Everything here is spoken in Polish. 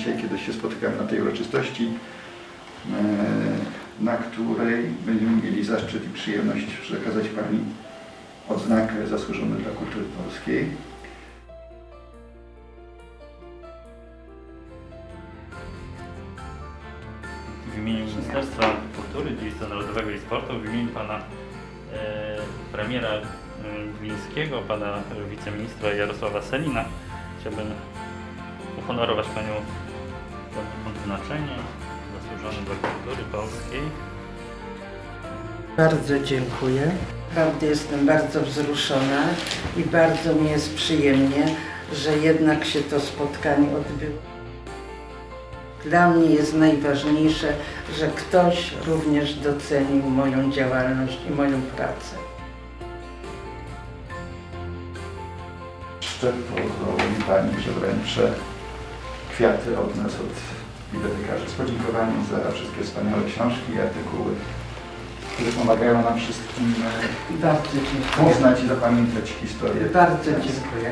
Dzisiaj, kiedy się spotykamy na tej uroczystości, e, na której będziemy mieli zaszczyt i przyjemność przekazać Pani odznakę zasłużony dla kultury polskiej. W imieniu Ministerstwa Kultury, Dziedzictwa Narodowego i Sportu, w imieniu pana e, premiera e, Glińskiego, pana wiceministra Jarosława Selina chciałbym uhonorować panią tym odznaczenie zasłużony dla kultury polskiej. Bardzo dziękuję. Naprawdę jestem bardzo wzruszona i bardzo mi jest przyjemnie, że jednak się to spotkanie odbyło. Dla mnie jest najważniejsze, że ktoś również docenił moją działalność i moją pracę. Jeszcze pozwoli mi Pani, że wręczę kwiaty od nas, od bibliotekarzy z podziękowaniem za wszystkie wspaniałe książki i artykuły, które pomagają nam wszystkim e, Bardzo dziękuję. poznać i zapamiętać historię. Bardzo dziękuję.